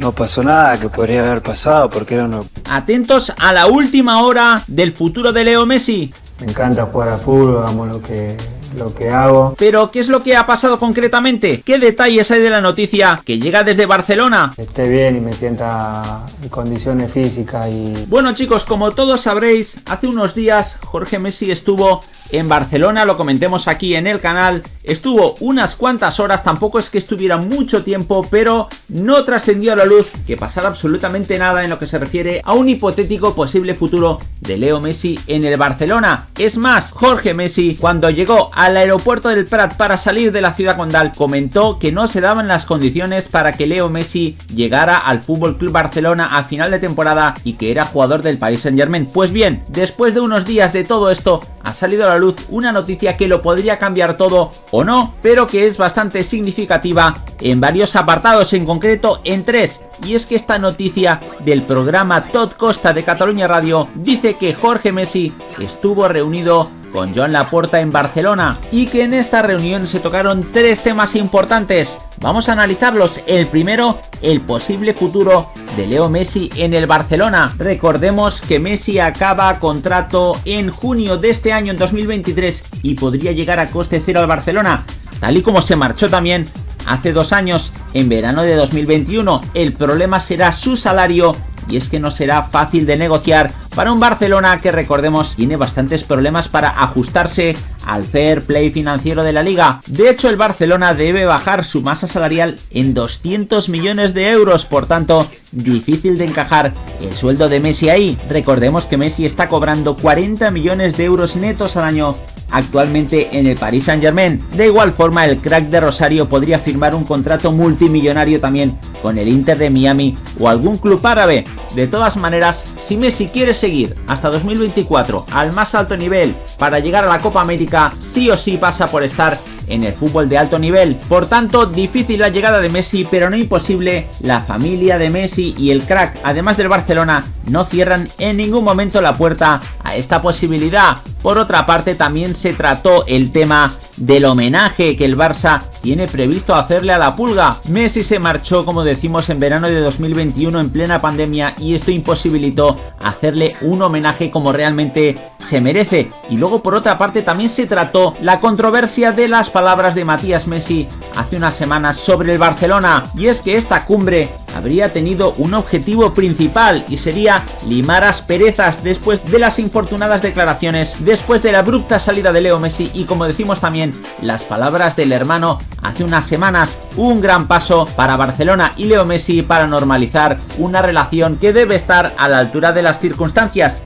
no pasó nada que podría haber pasado porque era uno... Atentos a la última hora del futuro de Leo Messi. Me encanta jugar a fútbol, hagamos lo que lo que hago. Pero, ¿qué es lo que ha pasado concretamente? ¿Qué detalles hay de la noticia que llega desde Barcelona? Esté bien y me sienta en condiciones físicas y... Bueno chicos, como todos sabréis, hace unos días Jorge Messi estuvo en Barcelona, lo comentemos aquí en el canal, estuvo unas cuantas horas, tampoco es que estuviera mucho tiempo, pero no trascendió a la luz que pasara absolutamente nada en lo que se refiere a un hipotético posible futuro de Leo Messi en el Barcelona. Es más, Jorge Messi, cuando llegó al aeropuerto del Prat para salir de la ciudad condal, comentó que no se daban las condiciones para que Leo Messi llegara al Fútbol Club Barcelona a final de temporada y que era jugador del Paris Saint Germain. Pues bien, después de unos días de todo esto, ha salido a la luz una noticia que lo podría cambiar todo o no, pero que es bastante significativa en varios apartados, en concreto en tres. Y es que esta noticia del programa Todd Costa de Cataluña Radio dice que Jorge Messi estuvo reunido con Joan Laporta en Barcelona y que en esta reunión se tocaron tres temas importantes. Vamos a analizarlos. El primero, el posible futuro de Leo Messi en el Barcelona. Recordemos que Messi acaba contrato en junio de este año, en 2023, y podría llegar a coste cero al Barcelona, tal y como se marchó también hace dos años, en verano de 2021. El problema será su salario y es que no será fácil de negociar para un Barcelona que recordemos tiene bastantes problemas para ajustarse al fair play financiero de la liga. De hecho el Barcelona debe bajar su masa salarial en 200 millones de euros, por tanto difícil de encajar el sueldo de Messi ahí. Recordemos que Messi está cobrando 40 millones de euros netos al año actualmente en el Paris Saint Germain. De igual forma el crack de Rosario podría firmar un contrato multimillonario también con el Inter de Miami o algún club árabe. De todas maneras, si Messi quiere seguir hasta 2024 al más alto nivel para llegar a la Copa América, sí o sí pasa por estar en el fútbol de alto nivel. Por tanto, difícil la llegada de Messi, pero no imposible. La familia de Messi y el crack, además del Barcelona, no cierran en ningún momento la puerta esta posibilidad. Por otra parte, también se trató el tema del homenaje que el Barça tiene previsto hacerle a la pulga. Messi se marchó, como decimos, en verano de 2021 en plena pandemia y esto imposibilitó hacerle un homenaje como realmente se merece. Y luego, por otra parte, también se trató la controversia de las palabras de Matías Messi hace unas semanas sobre el Barcelona. Y es que esta cumbre habría tenido un objetivo principal y sería limar asperezas después de las infortunadas declaraciones, después de la abrupta salida de Leo Messi y como decimos también las palabras del hermano hace unas semanas, un gran paso para Barcelona y Leo Messi para normalizar una relación que debe estar a la altura de las circunstancias